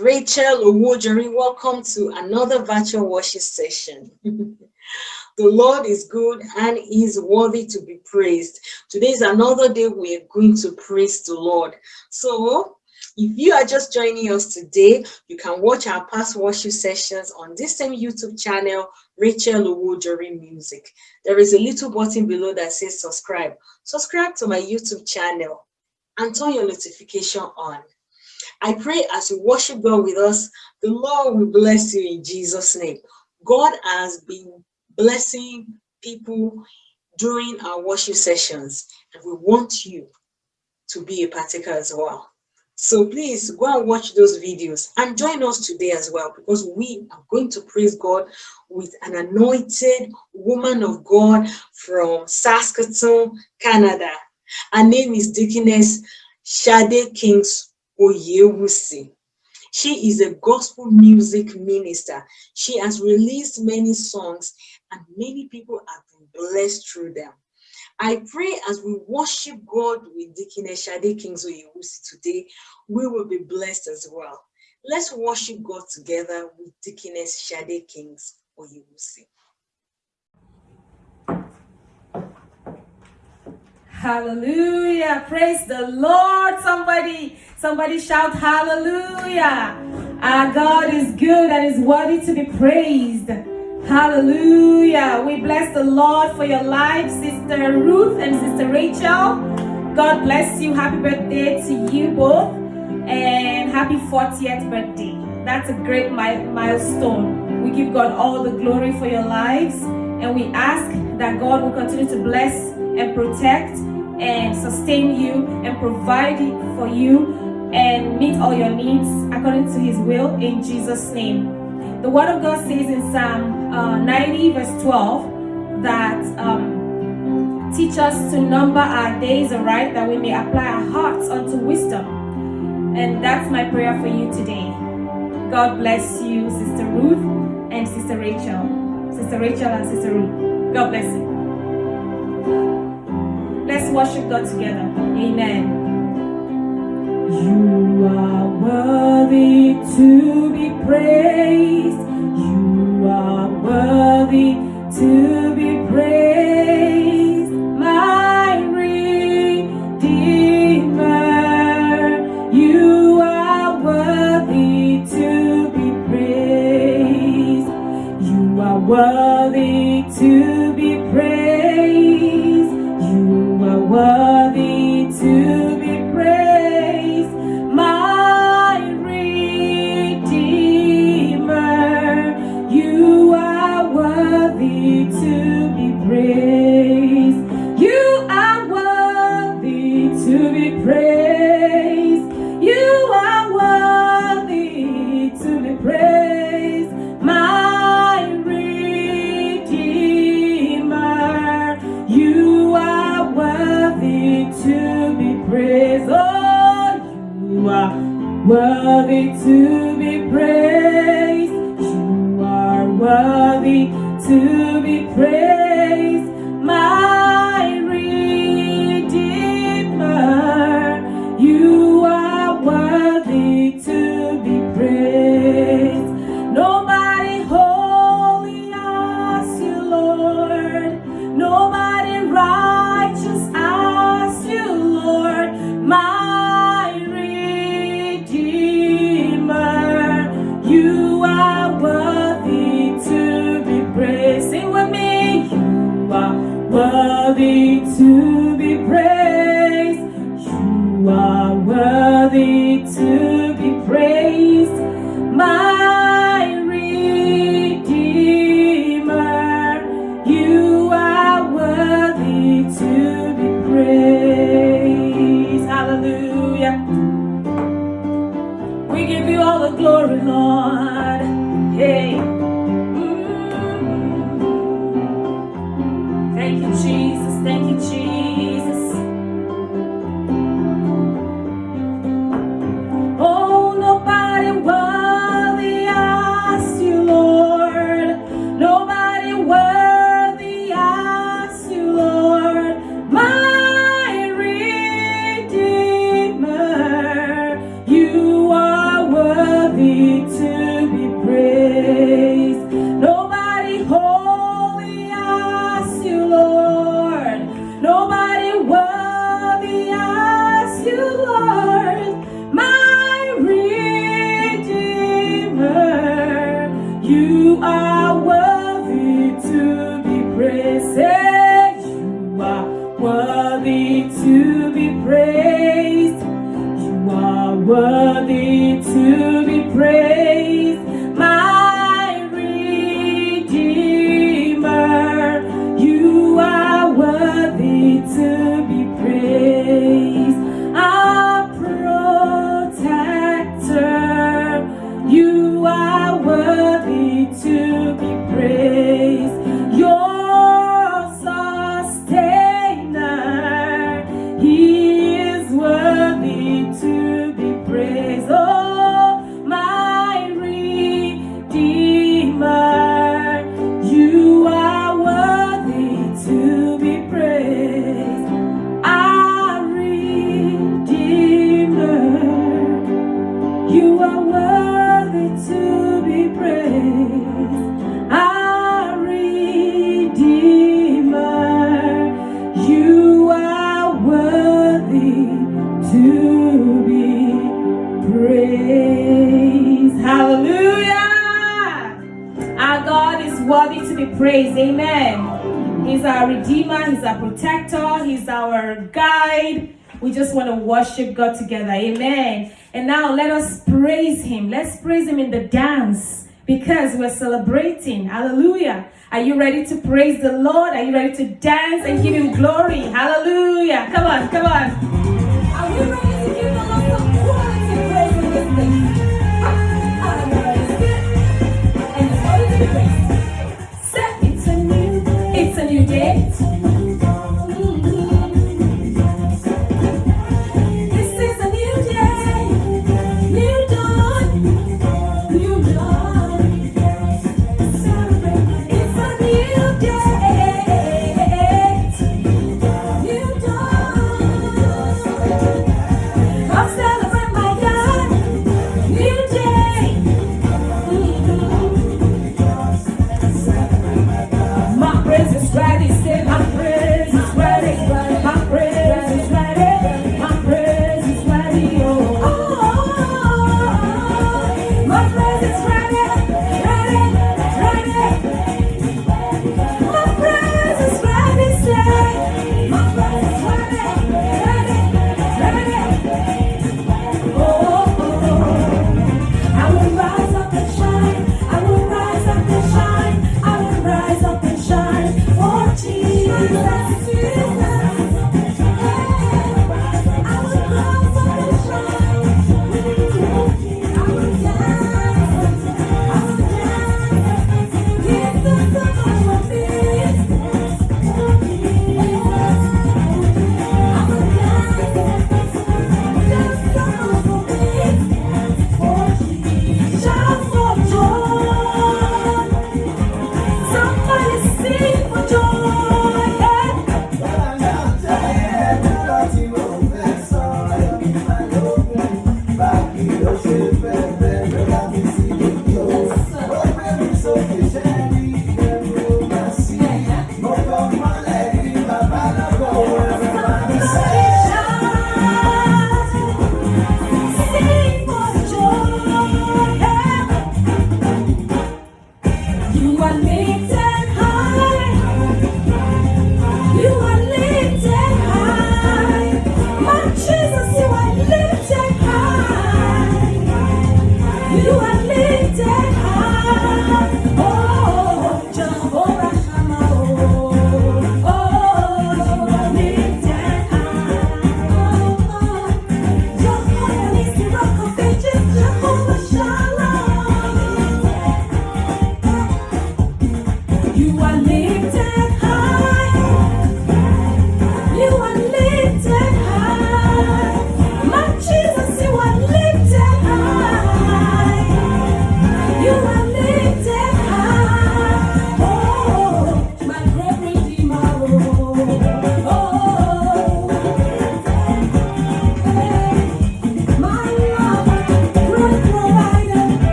Rachel Owojori. Welcome to another virtual worship session. the Lord is good and is worthy to be praised. Today is another day we're going to praise the Lord. So if you are just joining us today, you can watch our past worship sessions on this same YouTube channel, Rachel Owojori Music. There is a little button below that says subscribe. Subscribe to my YouTube channel and turn your notification on. I pray as you worship God with us, the Lord will bless you in Jesus' name. God has been blessing people during our worship sessions, and we want you to be a partaker as well. So please go and watch those videos and join us today as well because we are going to praise God with an anointed woman of God from Saskatoon, Canada. Her name is Deaconess Shade Kings Oyewusi. She is a gospel music minister. She has released many songs and many people have been blessed through them. I pray as we worship God with Deaconess Shade Kings Oyewusi today, we will be blessed as well. Let's worship God together with Deaconess Shade Kings Oyewusi. Hallelujah. Praise the Lord. Somebody, somebody shout hallelujah. Our God is good and is worthy to be praised. Hallelujah. We bless the Lord for your life, Sister Ruth and Sister Rachel. God bless you. Happy birthday to you both. And happy 40th birthday. That's a great milestone. We give God all the glory for your lives. And we ask that God will continue to bless and protect and sustain you and provide for you and meet all your needs according to his will in Jesus name. The word of God says in Psalm uh, 90 verse 12 that um, teach us to number our days aright that we may apply our hearts unto wisdom. And that's my prayer for you today. God bless you, Sister Ruth and Sister Rachel. Sister Rachel and Sister Ruth. God bless you. Let's worship God together. Amen. You are worthy to be praised. You are worthy to be praised. To We give you all the glory, Lord. Hey. Mm. Thank you, Jesus. Thank you, Jesus. praise. Amen. He's our Redeemer. He's our Protector. He's our Guide. We just want to worship God together. Amen. And now let us praise Him. Let's praise Him in the dance because we're celebrating. Hallelujah. Are you ready to praise the Lord? Are you ready to dance and give Him glory? Hallelujah. Come on, come on. Are we ready?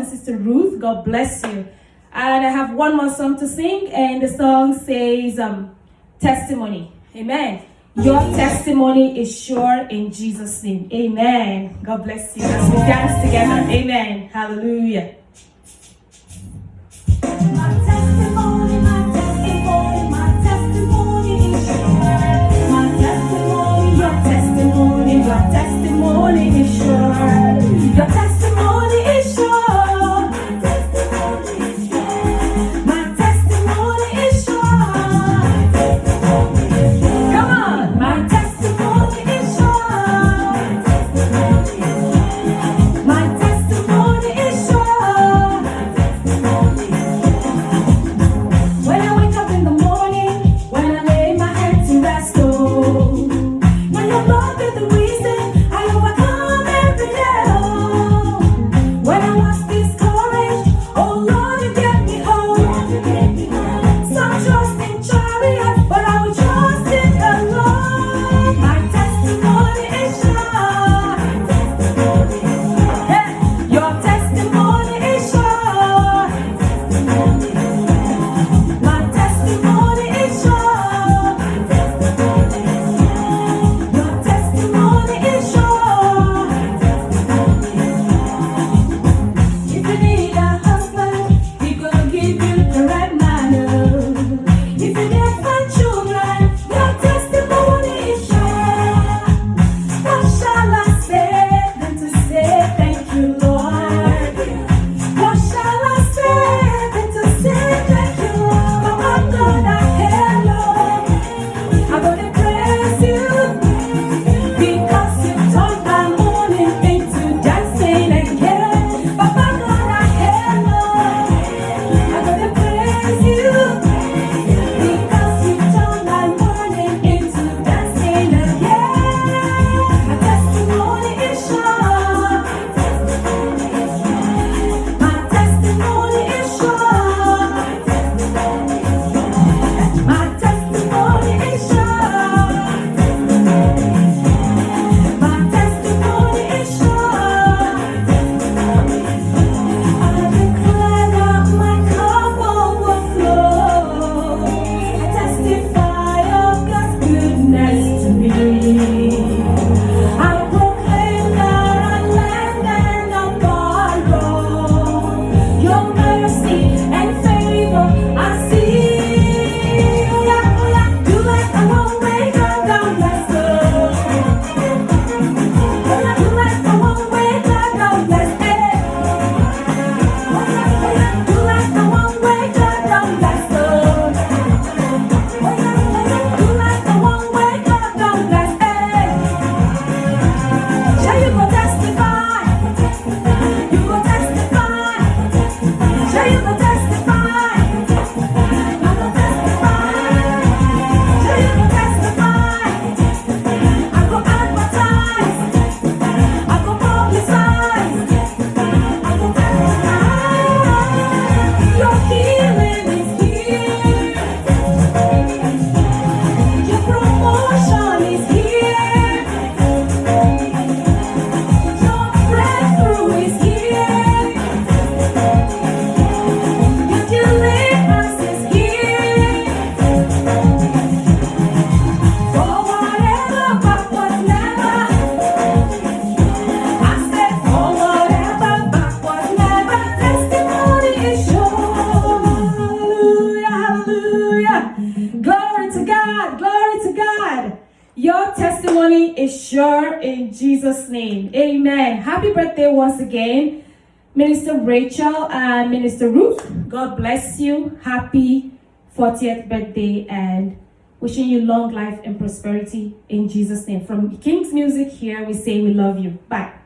and Sister Ruth. God bless you. And I have one more song to sing, and the song says um, Testimony. Amen. Your testimony is sure in Jesus' name. Amen. God bless you as we dance together. Amen. Hallelujah. Jesus' name. Amen. Happy birthday once again, Minister Rachel and Minister Ruth. God bless you. Happy 40th birthday and wishing you long life and prosperity in Jesus' name. From King's Music here, we say we love you. Bye.